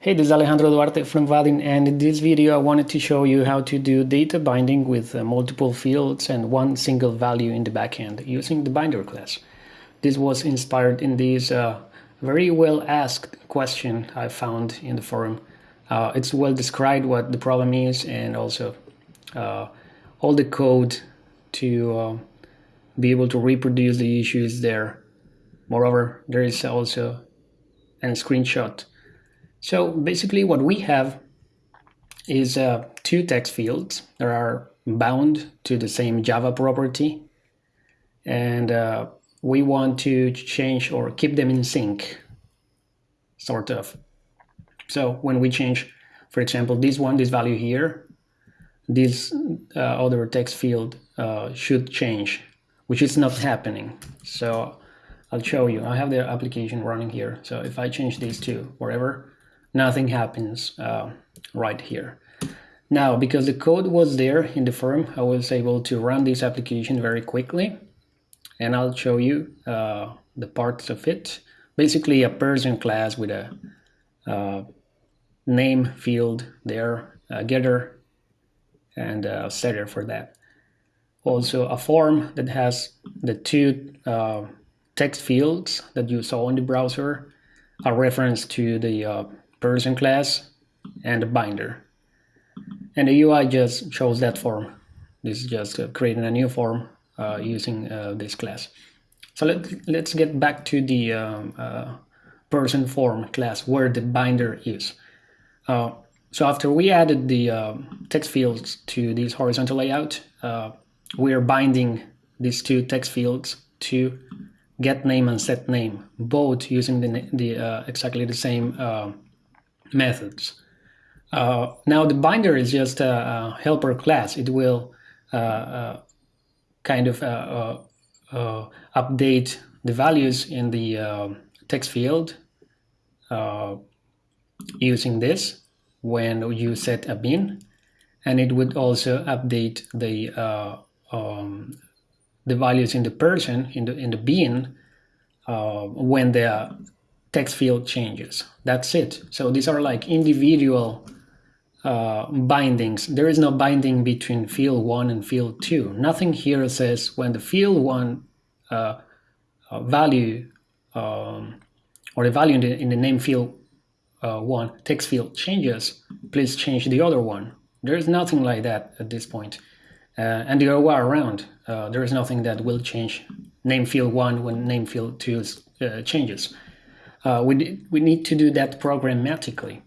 Hey, this is Alejandro Duarte from Vaadin and in this video I wanted to show you how to do data binding with uh, multiple fields and one single value in the backend using the binder class. This was inspired in this uh, very well asked question I found in the forum. Uh, it's well described what the problem is and also uh, all the code to uh, be able to reproduce the issues there. Moreover, there is also a screenshot so basically what we have is uh, two text fields that are bound to the same Java property. And uh, we want to change or keep them in sync, sort of. So when we change, for example, this one, this value here, this uh, other text field uh, should change, which is not happening. So I'll show you. I have the application running here. So if I change these two, wherever, nothing happens uh, right here. Now, because the code was there in the forum, I was able to run this application very quickly. And I'll show you uh, the parts of it. Basically, a person class with a uh, name field there, a getter, and a setter for that. Also, a form that has the two uh, text fields that you saw in the browser, a reference to the uh, person class and a binder. And the UI just shows that form. This is just uh, creating a new form uh, using uh, this class. So let, let's get back to the um, uh, person form class where the binder is. Uh, so after we added the um, text fields to this horizontal layout, uh, we are binding these two text fields to get name and set name, both using the, the exactly the same methods. Uh, now the binder is just a, a helper class. It will uh, uh kind of uh, uh, update the values in the text field using this when you set a bean, and it would also update the um, the values in the person in the in the bean when the text field changes. That's it. So these are like individual uh, bindings. There is no binding between field 1 and field 2. Nothing here says when the field 1 uh, uh, value um, or the value in the, in the name field uh, 1 text field changes, please change the other one. There is nothing like that at this point. Uh, and the other way around, uh, there is nothing that will change name field 1 when name field 2 changes. Uh, we, we need to do that programmatically.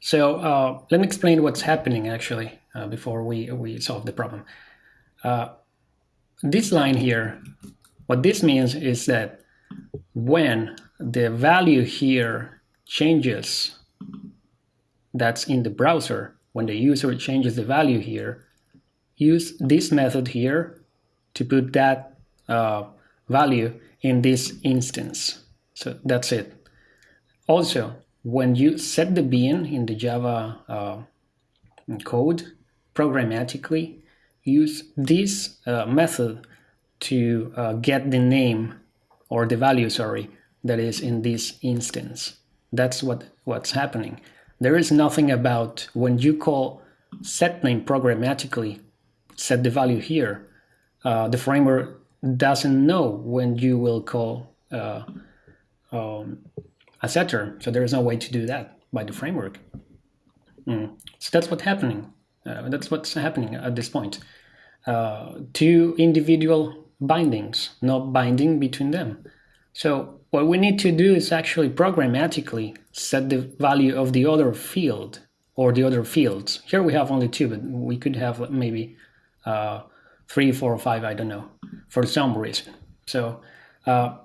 So uh, let me explain what's happening actually uh, before we, we solve the problem. Uh, this line here, what this means is that when the value here changes that's in the browser, when the user changes the value here, use this method here to put that uh, value in this instance. So that's it. Also, when you set the bean in the Java uh, code programmatically, use this uh, method to uh, get the name or the value, sorry, that is in this instance. That's what, what's happening. There is nothing about when you call set name programmatically, set the value here, uh, the framework doesn't know when you will call uh, um, a setter. So there is no way to do that by the framework. Mm. So that's what's happening. Uh, that's what's happening at this point. Uh, two individual bindings, no binding between them. So what we need to do is actually programmatically set the value of the other field or the other fields. Here we have only two, but we could have maybe uh, three, four, or five, I don't know, for some reason. So uh,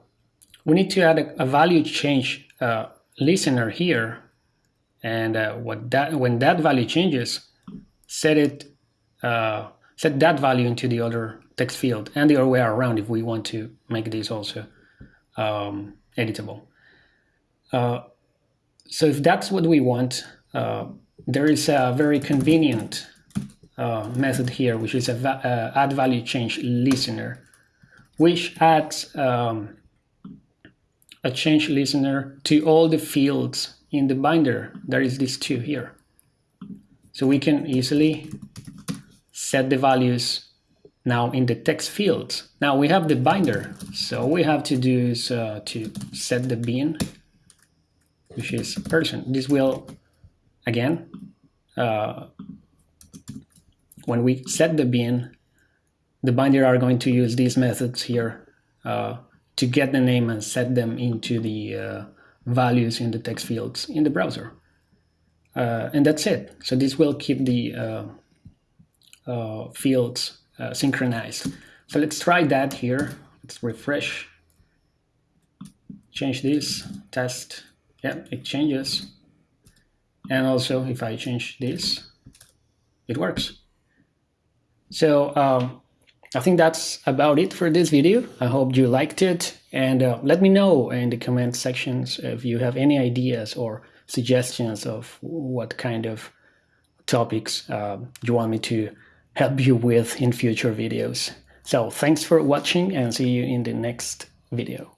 we need to add a, a value change uh, listener here. And uh, what that when that value changes, set it uh, set that value into the other text field and the other way around if we want to make this also um, editable. Uh, so if that's what we want, uh, there is a very convenient uh, method here, which is a va add value change listener, which adds um, a change listener to all the fields in the binder, there is these two here. So we can easily set the values now in the text fields. Now we have the binder, so we have to do is uh, to set the bean, which is person. This will, again, uh, when we set the bean, the binder are going to use these methods here uh, to get the name and set them into the uh, values in the text fields in the browser. Uh, and that's it. So this will keep the uh, uh, fields uh, synchronized. So let's try that here. Let's refresh. Change this, test. Yeah, it changes. And also if I change this, it works. So um, I think that's about it for this video. I hope you liked it and uh, let me know in the comment sections if you have any ideas or suggestions of what kind of topics uh, you want me to help you with in future videos. So thanks for watching and see you in the next video.